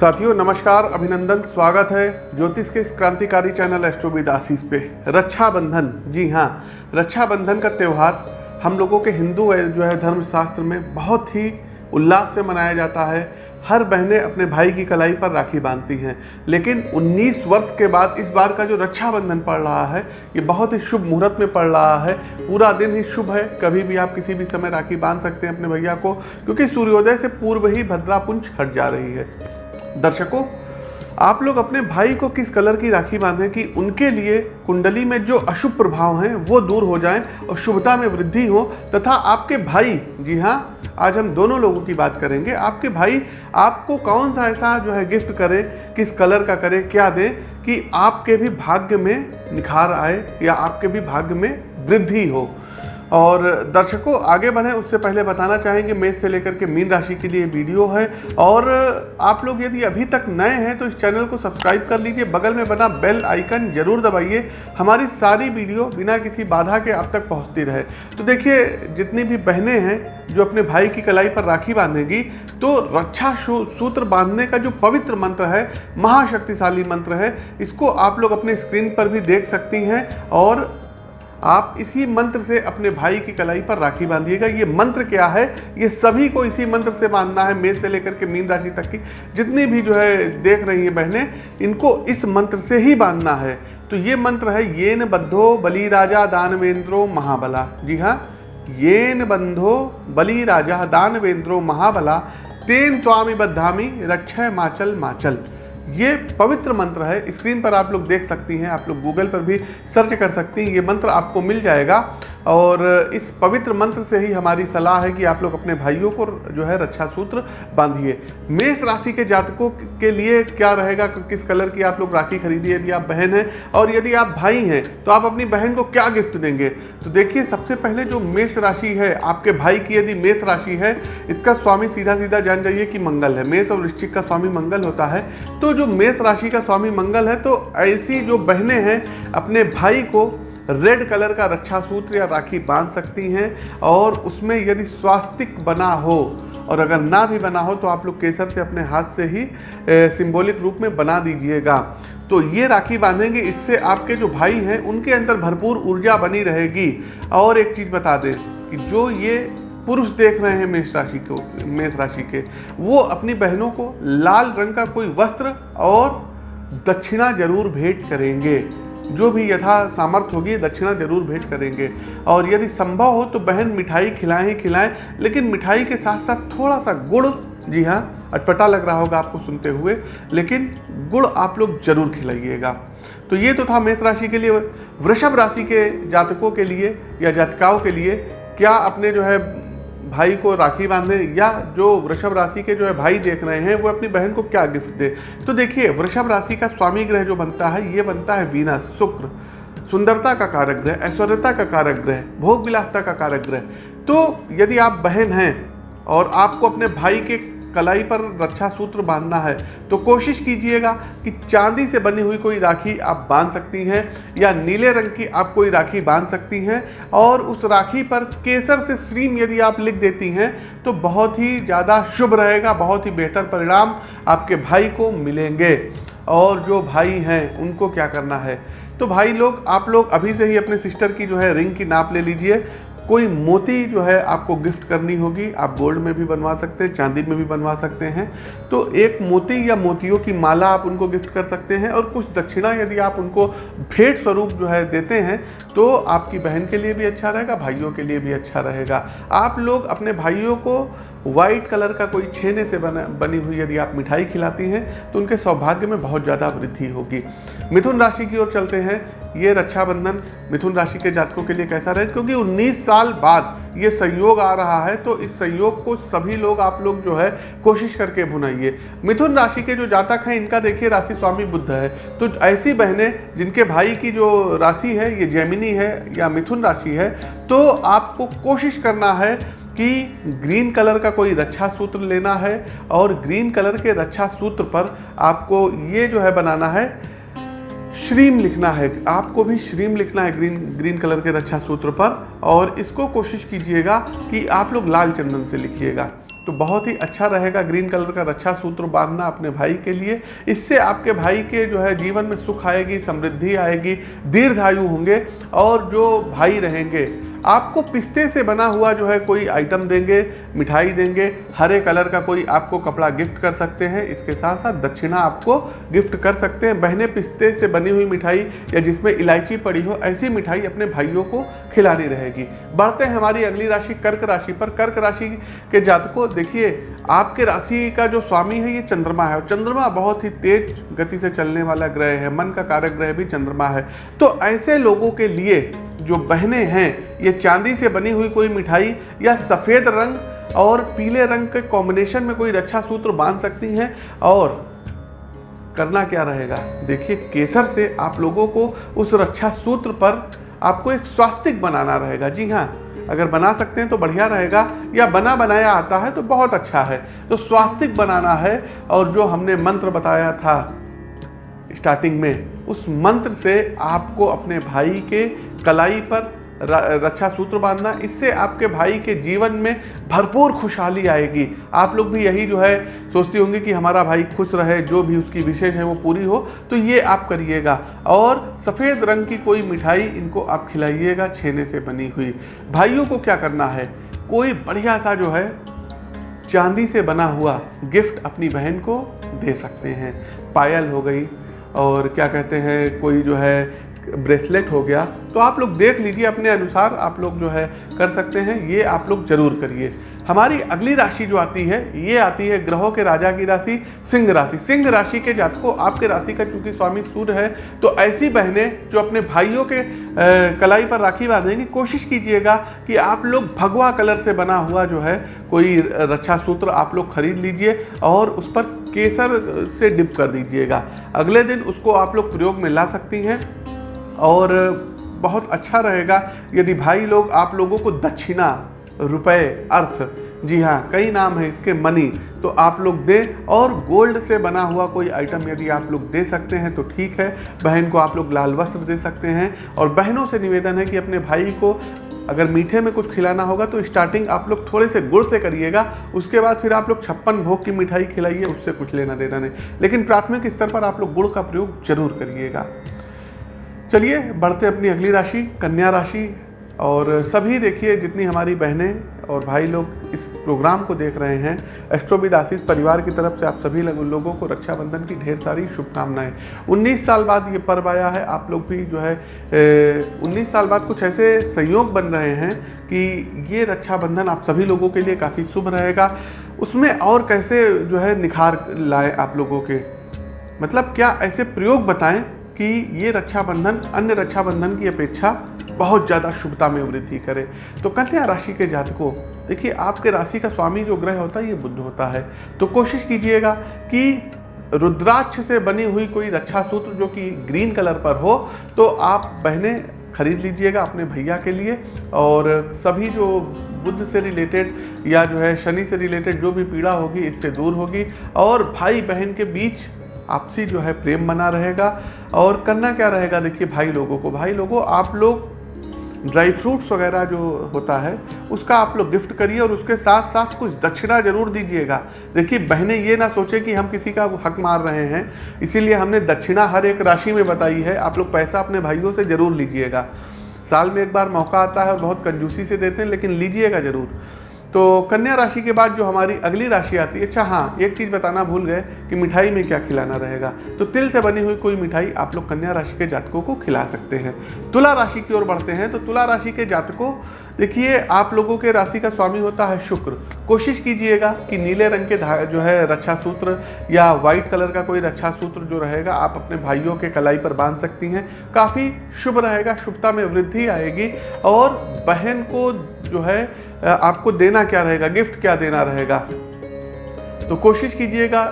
साथियों, नमस्कार, अभिनंदन, स्वागत है ज्योतिष के इस क्रांतिकारी चैनल एस्ट्रोविद आशीष पे। रक्षाबंधन, जी हाँ रक्षाबंधन का त्यौहार हम लोगों के हिंदू जो है, धर्मशास्त्र में बहुत ही उल्लास से मनाया जाता है। हर बहनें अपने भाई की कलाई पर राखी बांधती हैं। लेकिन 19 वर्ष के बाद इस बार का जो रक्षाबंधन पड़ रहा है, ये बहुत ही शुभ मुहूर्त में पड़ रहा है। पूरा दिन ही शुभ है, कभी भी आप किसी भी समय राखी बाँध सकते हैं अपने भैया को, क्योंकि सूर्योदय से पूर्व ही भद्रापुंज हट जा रही है। दर्शकों, आप लोग अपने भाई को किस कलर की राखी बांधें कि उनके लिए कुंडली में जो अशुभ प्रभाव हैं, वो दूर हो जाएँ और शुभता में वृद्धि हो? तथा आपके भाई, जी हाँ आज हम दोनों लोगों की बात करेंगे। आपके भाई, आपको कौन सा ऐसा जो है गिफ्ट करें, किस कलर का करें, क्या दें कि आपके भी भाग्य में निखार आए या आपके भी भाग्य में वृद्धि हो? और दर्शकों, आगे बढ़ें, उससे पहले बताना चाहेंगे मेष से लेकर के मीन राशि के लिए वीडियो है। और आप लोग यदि अभी तक नए हैं तो इस चैनल को सब्सक्राइब कर लीजिए। बगल में बना बेल आइकन ज़रूर दबाइए। हमारी सारी वीडियो बिना किसी बाधा के आप तक पहुँचती रहे। तो देखिए, जितनी भी बहनें हैं, जो अपने भाई की कलाई पर राखी बांधेगी तो रक्षा सूत्र बांधने का जो पवित्र मंत्र है, महाशक्तिशाली मंत्र है, इसको आप लोग अपने स्क्रीन पर भी देख सकती हैं। और आप इसी मंत्र से अपने भाई की कलाई पर राखी बांधिएगा। ये मंत्र क्या है? ये सभी को इसी मंत्र से बांधना है, मेष से लेकर के मीन राशि तक की। जितनी भी जो है, देख रही हैं बहनें, इनको इस मंत्र से ही बांधना है। तो ये मंत्र है, येन बद्धो बली राजा दानवेंद्रो महाबला। जी हाँ येन बंधो बली राजा दानवेंद्रो महाबला। तेन स्वामी बद्धामी रक्षय माचल माचल। ये पवित्र मंत्र है। स्क्रीन पर आप लोग देख सकती हैं, आप लोग गूगल पर भी सर्च कर सकती हैं। ये मंत्र आपको मिल जाएगा। और इस पवित्र मंत्र से ही हमारी सलाह है कि आप लोग अपने भाइयों को जो है रक्षा सूत्र बांधिए। मेष राशि के जातकों के लिए क्या रहेगा? किस कलर की आप लोग राखी खरीदिए? यदि आप बहन हैं और यदि आप भाई हैं तो आप अपनी बहन को क्या गिफ्ट देंगे? तो देखिए, सबसे पहले जो मेष राशि है, आपके भाई की यदि मेष राशि है, इसका स्वामी सीधा सीधा जान जाइए कि मंगल है। मेष और वृश्चिक का स्वामी मंगल होता है। तो जो मेष राशि का स्वामी मंगल है तो ऐसी जो बहनें हैं, अपने भाई को रेड कलर का रक्षा सूत्र या राखी बाँध सकती हैं और उसमें यदि स्वास्तिक बना हो, और अगर ना भी बना हो तो आप लोग केसर से अपने हाथ से ही सिंबॉलिक रूप में बना दीजिएगा। तो ये राखी बांधेंगे, इससे आपके जो भाई हैं, उनके अंदर भरपूर ऊर्जा बनी रहेगी। और एक चीज़ बता दें कि जो ये पुरुष देख रहे हैं मेष राशि को, मेष राशि के, वो अपनी बहनों को लाल रंग का कोई वस्त्र और दक्षिणा ज़रूर भेंट करेंगे। जो भी यथा सामर्थ्य होगी, दक्षिणा ज़रूर भेंट करेंगे। और यदि संभव हो तो बहन मिठाई खिलाएँ ही खिलाएँ, लेकिन मिठाई के साथ साथ थोड़ा सा गुड़, जी हाँ अटपटा लग रहा होगा आपको सुनते हुए, लेकिन गुड़ आप लोग ज़रूर खिलाइएगा। तो ये तो था मेष राशि के लिए। वृषभ राशि के जातकों के लिए या जातिकाओं के लिए, क्या अपने जो है भाई को राखी बांधे या जो वृषभ राशि के जो है भाई देख रहे हैं, वो अपनी बहन को क्या गिफ्ट दे? तो देखिए, वृषभ राशि का स्वामी ग्रह जो बनता है, ये बनता है वीना शुक्र। सुंदरता का कारक ग्रह ऐश्वर्यता का कारक ग्रह भोग विलासता का कारक ग्रह तो यदि आप बहन हैं और आपको अपने भाई के कलाई पर रक्षा सूत्र बांधना है तो कोशिश कीजिएगा कि चांदी से बनी हुई कोई राखी आप बाँध सकती हैं, या नीले रंग की आप कोई राखी बाँध सकती हैं, और उस राखी पर केसर से श्रीम यदि आप लिख देती हैं तो बहुत ही ज़्यादा शुभ रहेगा, बहुत ही बेहतर परिणाम आपके भाई को मिलेंगे। और जो भाई हैं, उनको क्या करना है? तो भाई लोग, आप लोग अभी से ही अपने सिस्टर की जो है रिंग की नाप ले लीजिए कोई मोती जो है आपको गिफ्ट करनी होगी, आप गोल्ड में भी बनवा सकते हैं, चांदी में भी बनवा सकते हैं। तो एक मोती या मोतियों की माला आप उनको गिफ्ट कर सकते हैं और कुछ दक्षिणा यदि आप उनको भेंट स्वरूप जो है देते हैं तो आपकी बहन के लिए भी अच्छा रहेगा, भाइयों के लिए भी अच्छा रहेगा। आप लोग अपने भाइयों को व्हाइट कलर का कोई छेने से बना, बनी हुई यदि आप मिठाई खिलाती हैं तो उनके सौभाग्य में बहुत ज़्यादा वृद्धि होगी। मिथुन राशि की ओर चलते हैं। ये रक्षाबंधन मिथुन राशि के जातकों के लिए कैसा रहे? क्योंकि 19 साल बाद ये संयोग आ रहा है तो इस संयोग को सभी लोग, आप लोग जो है, कोशिश करके भुनाइए। मिथुन राशि के जो जातक हैं, इनका देखिए राशि स्वामी बुद्ध है। तो ऐसी बहनें, जिनके भाई की जो राशि है, ये जैमिनी है या मिथुन राशि है तो आपको कोशिश करना है कि ग्रीन कलर का कोई रक्षा सूत्र लेना है और ग्रीन कलर के रक्षा सूत्र पर आपको ये जो है बनाना है, श्रीम लिखना है। आपको भी श्रीम लिखना है ग्रीन ग्रीन कलर के रक्षा सूत्र पर और इसको कोशिश कीजिएगा कि आप लोग लाल चंदन से लिखिएगा। तो बहुत ही अच्छा रहेगा ग्रीन कलर का रक्षा सूत्र बांधना अपने भाई के लिए। इससे आपके भाई के जो है जीवन में सुख आएगी, समृद्धि आएगी, दीर्घायु होंगे और जो भाई रहेंगे आपको पिस्ते से बना हुआ जो है कोई आइटम देंगे, मिठाई देंगे, हरे कलर का कोई आपको कपड़ा गिफ्ट कर सकते हैं। इसके साथ साथ दक्षिणा आपको गिफ्ट कर सकते हैं। बहने पिस्ते से बनी हुई मिठाई या जिसमें इलायची पड़ी हो, ऐसी मिठाई अपने भाइयों को खिलानी रहेगी। बढ़ते हैं हमारी अगली राशि, कर्क राशि पर। कर्क राशि के जातकों, देखिए, आपके राशि का जो स्वामी है, ये चंद्रमा है। और चंद्रमा बहुत ही तेज गति से चलने वाला ग्रह है। मन का कारक ग्रह भी चंद्रमा है। तो ऐसे लोगों के लिए जो बहनें हैं, ये चांदी से बनी हुई कोई मिठाई या सफ़ेद रंग और पीले रंग के कॉम्बिनेशन में कोई रक्षा सूत्र बाँध सकती हैं? और करना क्या रहेगा? देखिए, केसर से आप लोगों को उस रक्षा सूत्र पर आपको एक स्वास्तिक बनाना रहेगा। जी हाँ अगर बना सकते हैं तो बढ़िया रहेगा, या बना बनाया आता है तो बहुत अच्छा है। तो स्वास्तिक बनाना है, और जो हमने मंत्र बताया था स्टार्टिंग में, उस मंत्र से आपको अपने भाई के कलाई पर रक्षा सूत्र बांधना, इससे आपके भाई के जीवन में भरपूर खुशहाली आएगी। आप लोग भी यही जो है, सोचती होंगी कि हमारा भाई खुश रहे, जो भी उसकी विशेष है वो पूरी हो तो ये आप करिएगा। और सफ़ेद रंग की कोई मिठाई इनको आप खिलाइएगा, छेने से बनी हुई। भाइयों को क्या करना है? कोई बढ़िया सा जो है, चांदी से बना हुआ गिफ्ट अपनी बहन को दे सकते हैं। पायल हो गई, और क्या कहते हैं, कोई जो है ब्रेसलेट हो गया तो आप लोग देख लीजिए अपने अनुसार आप लोग जो है कर सकते हैं, ये आप लोग ज़रूर करिए। हमारी अगली राशि जो आती है, ये आती है ग्रहों के राजा की राशि, सिंह राशि। सिंह राशि के जातकों, आपके राशि का चूँकि स्वामी सूर्य है तो ऐसी बहनें जो अपने भाइयों के कलाई पर राखी बांधेंगी, कोशिश कीजिएगा कि आप लोग भगवा कलर से बना हुआ जो है, कोई रक्षा सूत्र आप लोग खरीद लीजिए और उस पर केसर से डिप कर दीजिएगा। अगले दिन उसको आप लोग प्रयोग में ला सकती हैं। और बहुत अच्छा रहेगा यदि भाई लोग आप लोगों को दक्षिणा, रुपए, अर्थ, जी हाँ कई नाम है इसके मनी तो आप लोग दें और गोल्ड से बना हुआ कोई आइटम यदि आप लोग दे सकते हैं तो ठीक है। बहन को आप लोग लाल वस्त्र दे सकते हैं और बहनों से निवेदन है कि अपने भाई को अगर मीठे में कुछ खिलाना होगा तो स्टार्टिंग आप लोग थोड़े से गुड़ से करिएगा, उसके बाद फिर आप लोग छप्पन भोग की मिठाई खिलाइए, उससे कुछ लेना देना नहीं। लेकिन प्राथमिक स्तर पर आप लोग गुड़ का प्रयोग ज़रूर करिएगा। चलिए बढ़ते अपनी अगली राशि कन्या राशि। और सभी देखिए जितनी हमारी बहनें और भाई लोग इस प्रोग्राम को देख रहे हैं। एस्ट्रोविद आशीष परिवार की तरफ़ से आप सभी लोगों को रक्षाबंधन की ढेर सारी शुभकामनाएँ। 19 साल बाद ये पर्व आया है। आप लोग भी जो है ए, 19 साल बाद कुछ ऐसे संयोग बन रहे हैं कि ये रक्षाबंधन आप सभी लोगों के लिए काफ़ी शुभ रहेगा। उसमें और कैसे जो है निखार लाएँ आप लोगों के? मतलब क्या ऐसे प्रयोग बताएँ कि ये रक्षाबंधन, अन्य रक्षाबंधन की अपेक्षा बहुत ज़्यादा शुभता में वृद्धि करे। तो कन्या राशि के जातकों, देखिए, आपके राशि का स्वामी जो ग्रह होता है, ये बुद्ध होता है। तो कोशिश कीजिएगा कि रुद्राक्ष से बनी हुई कोई रक्षा सूत्र जो कि ग्रीन कलर पर हो तो आप बहनें खरीद लीजिएगा अपने भैया के लिए। और सभी जो बुद्ध से रिलेटेड या जो है शनि से रिलेटेड जो भी पीड़ा होगी, इससे दूर होगी। और भाई बहन के बीच आपसी जो है प्रेम बना रहेगा। और करना क्या रहेगा? देखिए, भाई लोगों को, भाई लोगों, आप लोग ड्राई फ्रूट्स वगैरह जो होता है, उसका आप लोग गिफ्ट करिए और उसके साथ साथ कुछ दक्षिणा ज़रूर दीजिएगा। देखिए, बहनें, ये ना सोचें कि हम किसी का हक मार रहे हैं, इसीलिए हमने दक्षिणा हर एक राशि में बताई है। आप लोग पैसा अपने भाइयों से ज़रूर लीजिएगा। साल में एक बार मौका आता है और बहुत कंजूसी से देते हैं, लेकिन लीजिएगा ज़रूर। तो कन्या राशि के बाद जो हमारी अगली राशि आती है अच्छा हाँ एक चीज़ बताना भूल गए कि मिठाई में क्या खिलाना रहेगा। तो तिल से बनी हुई कोई मिठाई आप लोग कन्या राशि के जातकों को खिला सकते हैं। तुला राशि की ओर बढ़ते हैं तो तुला राशि के जातकों, देखिए आप लोगों के राशि का स्वामी होता है शुक्र। कोशिश कीजिएगा कि नीले रंग के जो है रक्षा सूत्र या वाइट कलर का कोई रक्षा सूत्र जो रहेगा, आप अपने भाइयों के कलाई पर बाँध सकती हैं। काफ़ी शुभ रहेगा, शुभता में वृद्धि आएगी और बहन को जो है आपको देना क्या रहेगा? गिफ्ट क्या देना रहेगा? तो कोशिश कीजिएगा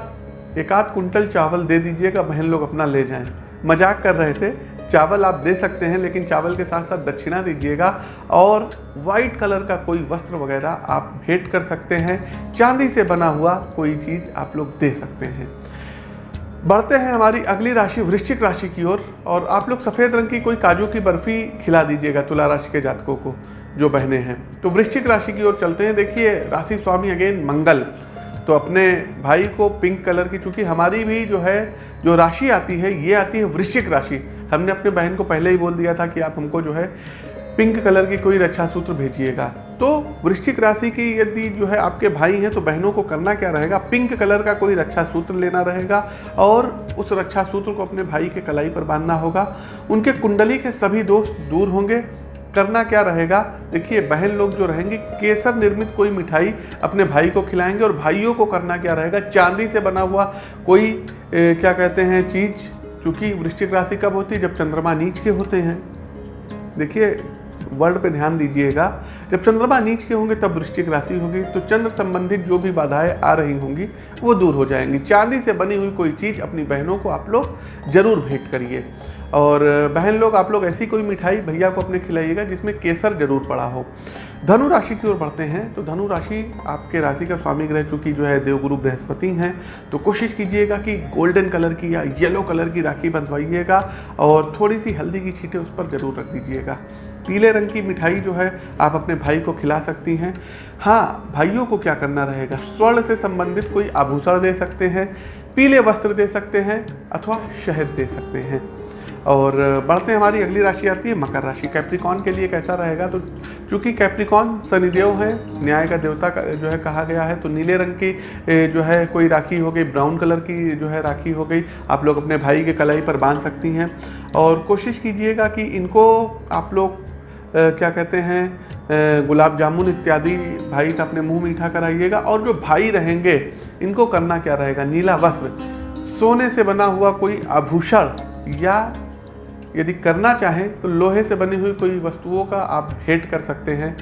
एक आध कुंटल चावल दे दीजिएगा बहन लोग अपना ले जाएँ। मज़ाक कर रहे थे चावल आप दे सकते हैं लेकिन चावल के साथ साथ दक्षिणा दीजिएगा और वाइट कलर का कोई वस्त्र वगैरह आप भेंट कर सकते हैं चांदी से बना हुआ कोई चीज़ आप लोग दे सकते हैं। बढ़ते हैं हमारी अगली राशि वृश्चिक राशि की ओर और, और आप लोग सफ़ेद रंग की कोई काजू की बर्फ़ी खिला दीजिएगा तुला राशि के जातकों को। जो बहनें हैं। तो वृश्चिक राशि की ओर चलते हैं। देखिए, राशि स्वामी अगेन मंगल। तो अपने भाई को पिंक कलर की, चूँकि हमारी भी जो है, जो राशि आती है, ये आती है वृश्चिक राशि। हमने अपने बहन को पहले ही बोल दिया था कि आप हमको जो है, पिंक कलर की कोई रक्षा सूत्र भेजिएगा। तो वृश्चिक राशि की यदि जो है आपके भाई हैं तो बहनों को करना क्या रहेगा? पिंक कलर का कोई रक्षा सूत्र लेना रहेगा और उस रक्षा सूत्र को अपने भाई के कलाई पर बांधना होगा। उनके कुंडली के सभी दोष दूर होंगे। करना क्या रहेगा? देखिए बहन लोग जो रहेंगे केसर निर्मित कोई मिठाई अपने भाई को खिलाएँगे और भाइयों को करना क्या रहेगा? चांदी से बना हुआ कोई ए, क्या कहते हैं चीज़ चूँकि वृश्चिक राशि कब होती है? जब चंद्रमा नीच के होते हैं। देखिए वर्ड पे ध्यान दीजिएगा जब चंद्रमा नीच के होंगे तब वृश्चिक राशि होगी तो चंद्र संबंधित जो भी बाधाएँ आ रही होंगी वो दूर हो जाएँगी। चांदी से बनी हुई कोई चीज़ अपनी बहनों को आप लोग ज़रूर भेंट करिए। और बहन लोग, आप लोग ऐसी कोई मिठाई भैया को अपने खिलाइएगा जिसमें केसर ज़रूर पड़ा हो। धनु राशि की ओर बढ़ते हैं तो धनु राशि आपके राशि का स्वामी ग्रह चूँकि जो है देवगुरु बृहस्पति हैं तो कोशिश कीजिएगा कि गोल्डन कलर की या येलो कलर की राखी बंधवाइएगा और थोड़ी सी हल्दी की छीटें उस पर ज़रूर रख दीजिएगा। पीले रंग की मिठाई जो है आप अपने भाई को खिला सकती हैं। हाँ भाइयों को क्या करना रहेगा? स्वर्ण से संबंधित कोई आभूषण दे सकते हैं, पीले वस्त्र दे सकते हैं अथवा शहद दे सकते हैं। और बढ़ते हमारी अगली राशि आती है, मकर राशि। कैप्रिकॉन के लिए कैसा रहेगा? तो चूँकि कैप्रिकॉन शनिदेव है, न्याय का देवता का, जो है, कहा गया है तो नीले रंग की जो है, कोई राखी हो गई, ब्राउन कलर की जो है राखी हो गई, आप लोग अपने भाई के कलाई पर बाँध सकती हैं। और कोशिश कीजिएगा कि इनको आप लोग क्या कहते हैं गुलाब जामुन इत्यादि भाई का अपने मुँह मीठा कराइएगा। और जो भाई रहेंगे, इनको करना क्या रहेगा? नीला वस्त्र। सोने से बना हुआ कोई आभूषण या यदि करना चाहें तो लोहे से बनी हुई कोई वस्तुओं का आप भेंट कर सकते हैं।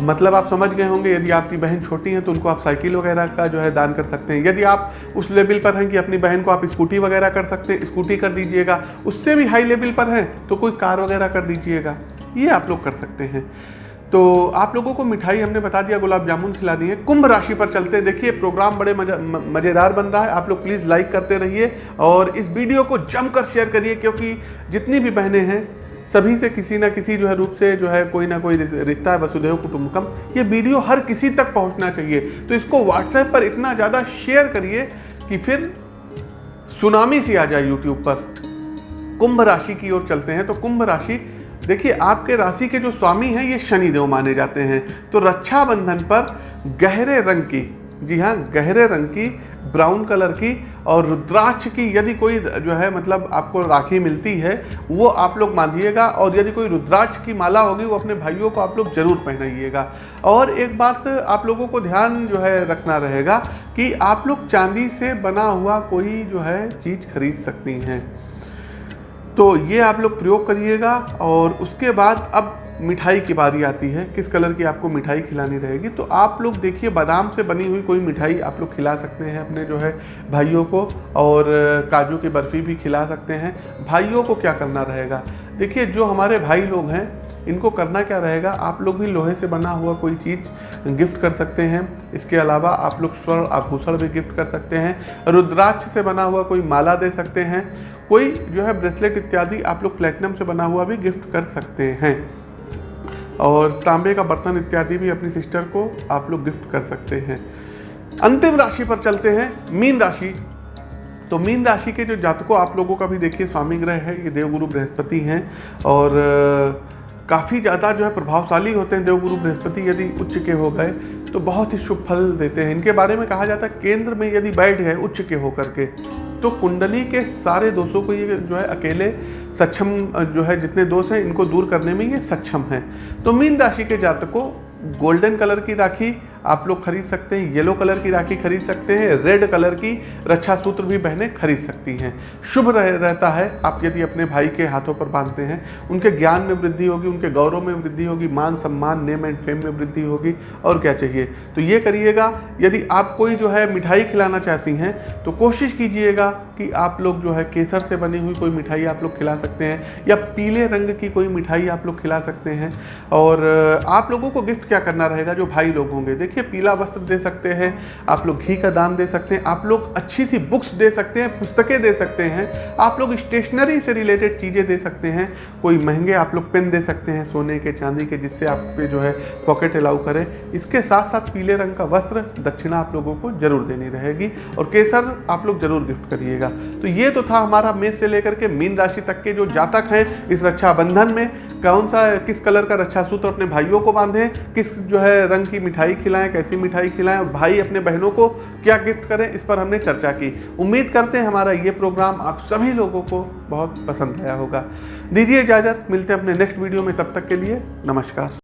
मतलब आप समझ गए होंगे, यदि आपकी बहन छोटी है तो उनको आप साइकिल वगैरह का जो है दान कर सकते हैं। यदि आप उस लेवल पर हैं कि अपनी बहन को आप स्कूटी वगैरह कर सकते हैं, स्कूटी कर दीजिएगा, उससे भी हाई लेवल पर हैं तो कोई कार वगैरह कर दीजिएगा। ये आप लोग कर सकते हैं। तो आप लोगों को मिठाई हमने बता दिया, गुलाब जामुन खिलानी है। कुंभ राशि पर चलते हैं। देखिए प्रोग्राम बड़े मज़ेदार बन रहा है। आप लोग प्लीज़ लाइक करते रहिए और इस वीडियो को जमकर शेयर करिए, क्योंकि जितनी भी बहनें हैं, सभी से किसी ना किसी जो है रूप से जो है कोई ना कोई रिश्ता है वसुदेव कुटुंबकम ये वीडियो हर किसी तक पहुँचना चाहिए। तो इसको व्हाट्सएप पर इतना ज़्यादा शेयर करिए कि फिर सुनामी सी आ जाए यूट्यूब पर। कुंभ राशि की ओर चलते हैं। तो कुंभ राशि देखिए, आपके राशि के जो स्वामी हैं, ये शनिदेव माने जाते हैं। तो रक्षाबंधन पर गहरे रंग की, जी हाँ गहरे रंग की, ब्राउन कलर की और रुद्राक्ष की यदि कोई जो है मतलब आपको राखी मिलती है, वो आप लोग बांधिएगा और यदि कोई रुद्राक्ष की माला होगी, वो अपने भाइयों को आप लोग ज़रूर पहनाइएगा। और एक बात आप लोगों को ध्यान जो है रखना रहेगा कि आप लोग चांदी से बना हुआ कोई जो है चीज़ खरीद सकती हैं। तो ये आप लोग प्रयोग करिएगा और उसके बाद अब मिठाई की बारी आती है, किस कलर की आपको मिठाई खिलानी रहेगी। तो आप लोग देखिए, बादाम से बनी हुई कोई मिठाई आप लोग खिला सकते हैं अपने जो है भाइयों को और काजू की बर्फ़ी भी खिला सकते हैं। भाइयों को क्या करना रहेगा? देखिए, जो हमारे भाई लोग हैं इनको करना क्या रहेगा? आप लोग भी लोहे से बना हुआ कोई चीज़ गिफ्ट कर सकते हैं। इसके अलावा आप लोग स्वर्ण आभूषण भी गिफ्ट कर सकते हैं। रुद्राक्ष से बना हुआ कोई माला दे सकते हैं। कोई जो है ब्रेसलेट इत्यादि आप लोग प्लेटिनम से बना हुआ भी गिफ्ट कर सकते हैं। और तांबे का बर्तन इत्यादि भी अपनी सिस्टर को आप लोग गिफ्ट कर सकते हैं। अंतिम राशि पर चलते हैं, मीन राशि। तो मीन राशि के जो जातकों आप लोगों का भी देखिए, स्वामी ग्रह है, ये देवगुरु बृहस्पति हैं। और काफ़ी ज़्यादा जो है प्रभावशाली होते हैं देवगुरु बृहस्पति यदि उच्च के हो गए तो बहुत ही शुभ फल देते हैं। इनके बारे में कहा जाता है, केंद्र में यदि बैठ गए उच्च के होकर के तो कुंडली के सारे दोषों को ये जो है अकेले सक्षम, जो है जितने दोष हैं, इनको दूर करने में ये सक्षम है। तो मीन राशि के जातकों, गोल्डन कलर की राखी आप लोग खरीद सकते हैं येलो कलर की राखी खरीद सकते हैं रेड कलर की रक्षा सूत्र भी बहनें खरीद सकती हैं। शुभ रह, रहता है आप यदि अपने भाई के हाथों पर बांधते हैं उनके ज्ञान में वृद्धि होगी उनके गौरव में वृद्धि होगी मान सम्मान नेम एंड फेम में वृद्धि होगी और क्या चाहिए? तो ये करिएगा यदि आप कोई जो है मिठाई खिलाना चाहती हैं तो कोशिश कीजिएगा कि आप लोग जो है केसर से बनी हुई कोई मिठाई आप लोग खिला सकते हैं या पीले रंग की कोई मिठाई आप लोग खिला सकते हैं और आप लोगों को गिफ्ट क्या करना रहेगा? जो भाई लोग होंगे देखिए के पीला वस्त्र दे सकते हैं, आप लोग घी का दान दे सकते हैं, आप लोग अच्छी सी बुक्स दे सकते हैं, पुस्तकें दे सकते हैं, आप लोग स्टेशनरी से रिलेटेड चीज़ें दे सकते हैं, कोई महँगे आप लोग पेन दे सकते हैं, सोने के, चांदी के, जिससे आप पे जो है पॉकेट अलाउ करे। इसके साथ साथ पीले रंग का वस्त्र दक्षिणा आप लोगों को ज़रूर देनी रहेगी और केसर आप लोग ज़रूर गिफ्ट करिएगा। तो ये तो था हमारा मेष से लेकर के मीन राशि तक के जो जातक हैं इस रक्षाबंधन में। कौन सा, किस कलर का रक्षा सूत्र अपने भाइयों को बांधें, किस जो है रंग की मिठाई खिलाएँ, कैसी मिठाई खिलाएँ और भाई अपने बहनों को क्या गिफ्ट करें, इस पर हमने चर्चा की। उम्मीद करते हैं हमारा ये प्रोग्राम आप सभी लोगों को बहुत पसंद आया होगा। दीजिए इजाज़त, मिलते हैं अपने नेक्स्ट वीडियो में, तब तक के लिए नमस्कार।